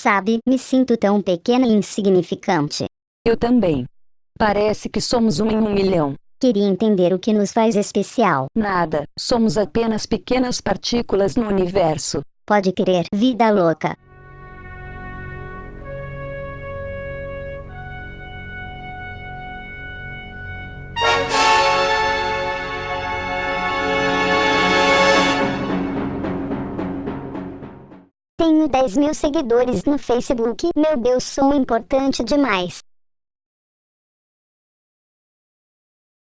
Sabe, me sinto tão pequena e insignificante. Eu também. Parece que somos um em um milhão. Queria entender o que nos faz especial. Nada, somos apenas pequenas partículas no universo. Pode crer, vida louca. Tenho 10 mil seguidores no Facebook. Meu Deus, sou importante demais.